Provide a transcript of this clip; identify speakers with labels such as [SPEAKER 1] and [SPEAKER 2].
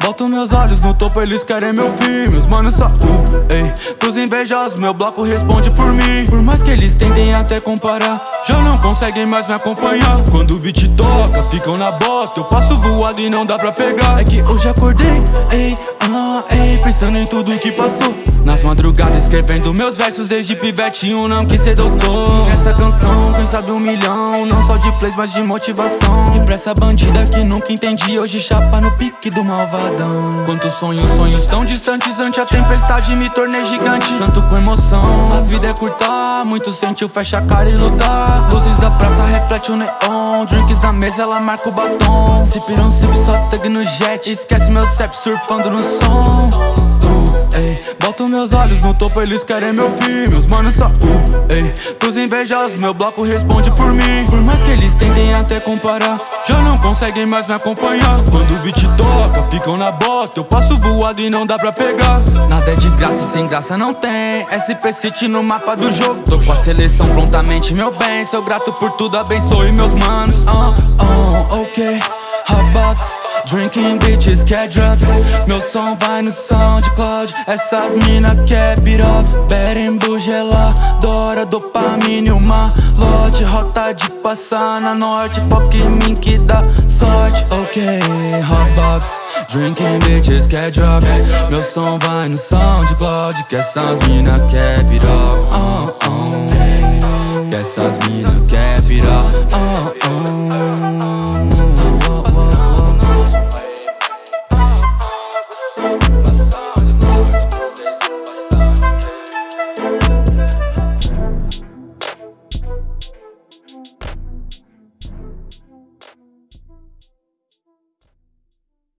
[SPEAKER 1] Boto meus olhos no topo, eles querem meu fim. Meus manos só uh, ei. Pros invejosos, meu bloco responde por mim. Por mais que eles tentem até comparar Já não conseguem mais me acompanhar. Quando o beat toca, ficam na bosta. Eu passo voado e não dá pra pegar. É que hoje acordei, ei, ah, ei. Pensando em tudo que passou nas madrugadas escrevendo meus versos desde pivetinho não quis ser doutor. Essa canção, quem sabe um milhão, não só de plays mas de motivação. E pra essa bandida que nunca entendi, hoje chapa no pique do malvadão. Quantos sonhos, sonhos tão distantes ante a tempestade me tornei gigante. Tanto com emoção, a vida é curta, muito sentiu, fecha a cara e lutar Luzes da praça reflete o neon, drinks na mesa ela marca o batom. Se pirão, sip, só tag no jet, esquece meu cep surfando no som Ei, boto meus olhos no topo, eles querem meu fim. Meus manos só uh, ei Pros invejosos, meu bloco responde por mim. Por mais que eles tentem até comparar Já não conseguem mais me acompanhar. Quando o beat toca, ficam na bosta Eu passo voado e não dá pra pegar. Nada é de graça e sem graça não tem. SP City no mapa do jogo. Tô com a seleção prontamente, meu bem. Sou grato por tudo, abençoe meus manos. Uh, uh, Ok, hotbox Drinking bitches quer drop Meu som vai no SoundCloud Essas mina quer beat up Berimbu geladora Dopamina uma lote. Rota de passar na norte. Foca em mim que dá sorte. Ok, hotbox Drinking bitches quer drop Meu som vai no SoundCloud Que essas mina quer beat up uh, uh.